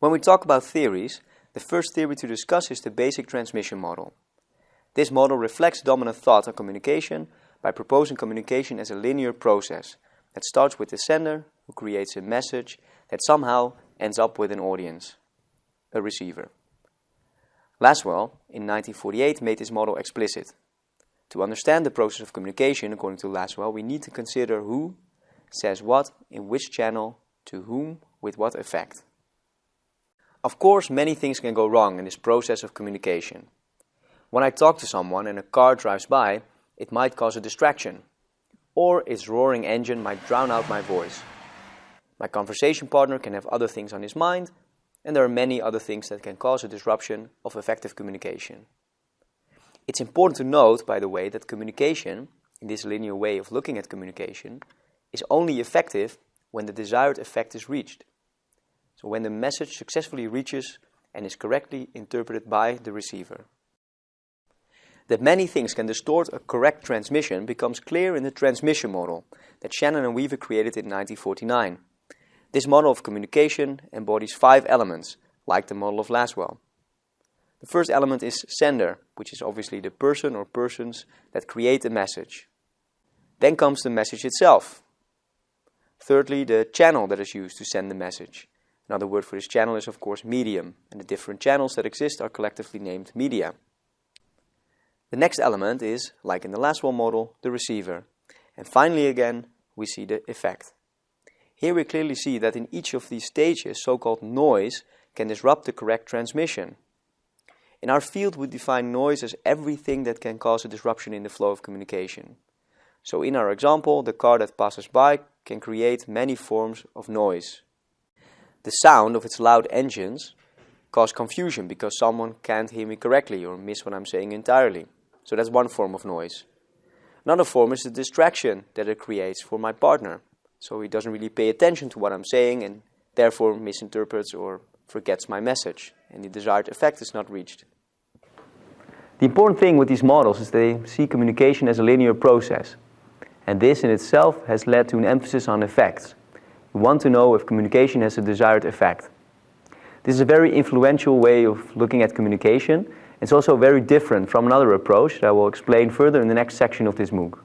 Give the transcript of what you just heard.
When we talk about theories, the first theory to discuss is the basic transmission model. This model reflects dominant thought on communication by proposing communication as a linear process that starts with the sender, who creates a message that somehow ends up with an audience, a receiver. Lasswell, in 1948, made this model explicit. To understand the process of communication, according to Lasswell, we need to consider who says what, in which channel, to whom, with what effect. Of course, many things can go wrong in this process of communication. When I talk to someone and a car drives by, it might cause a distraction, or its roaring engine might drown out my voice. My conversation partner can have other things on his mind, and there are many other things that can cause a disruption of effective communication. It's important to note, by the way, that communication, in this linear way of looking at communication, is only effective when the desired effect is reached. So when the message successfully reaches and is correctly interpreted by the receiver. That many things can distort a correct transmission becomes clear in the transmission model that Shannon and Weaver created in 1949. This model of communication embodies five elements, like the model of Lasswell. The first element is sender, which is obviously the person or persons that create the message. Then comes the message itself. Thirdly, the channel that is used to send the message. Another word for this channel is of course medium, and the different channels that exist are collectively named media. The next element is, like in the Lasswell model, the receiver. And finally again, we see the effect. Here we clearly see that in each of these stages, so-called noise can disrupt the correct transmission. In our field, we define noise as everything that can cause a disruption in the flow of communication. So in our example, the car that passes by can create many forms of noise. The sound of its loud engines cause confusion because someone can't hear me correctly or miss what I'm saying entirely. So that's one form of noise. Another form is the distraction that it creates for my partner. So he doesn't really pay attention to what I'm saying and therefore misinterprets or forgets my message and the desired effect is not reached. The important thing with these models is they see communication as a linear process. And this in itself has led to an emphasis on effects. We want to know if communication has a desired effect. This is a very influential way of looking at communication. It's also very different from another approach that I will explain further in the next section of this MOOC.